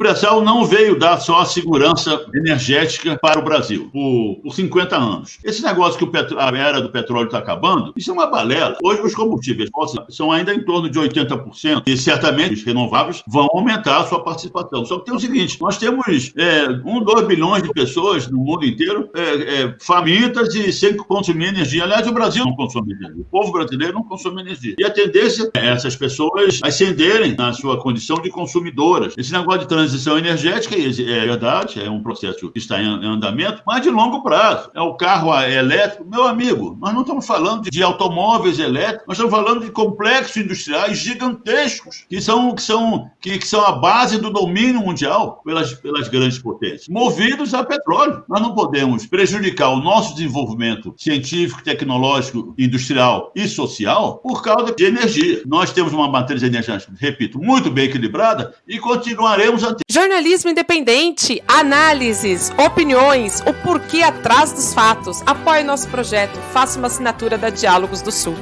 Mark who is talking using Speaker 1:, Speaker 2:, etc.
Speaker 1: pré-sal não veio dar só a segurança energética para o Brasil por, por 50 anos. Esse negócio que petro, a era do petróleo está acabando, isso é uma balela. Hoje os combustíveis fósseis são ainda em torno de 80% e certamente os renováveis vão aumentar a sua participação. Só que tem o seguinte, nós temos é, 1, 2 bilhões de pessoas no mundo inteiro é, é, famintas e sem consumir energia. Aliás, o Brasil não consome energia. O povo brasileiro não consome energia. E a tendência é essas pessoas ascenderem na sua condição de consumidoras. Esse negócio de transição energética é verdade, é um processo que está em andamento, mas de longo prazo. É o carro elétrico. Meu amigo, nós não estamos falando de automóveis elétricos, nós estamos falando de complexos industriais gigantescos que são, que são, que, que são a base do domínio mundial pelas, pelas grandes potências, movidos a petróleo. Nós não podemos prejudicar o nosso desenvolvimento científico, tecnológico, industrial e social por causa de energia. Nós temos uma matriz energética, repito, muito bem equilibrada e continuaremos a.
Speaker 2: Jornalismo independente, análises, opiniões, o porquê atrás dos fatos. Apoie nosso projeto, faça uma assinatura da Diálogos do Sul.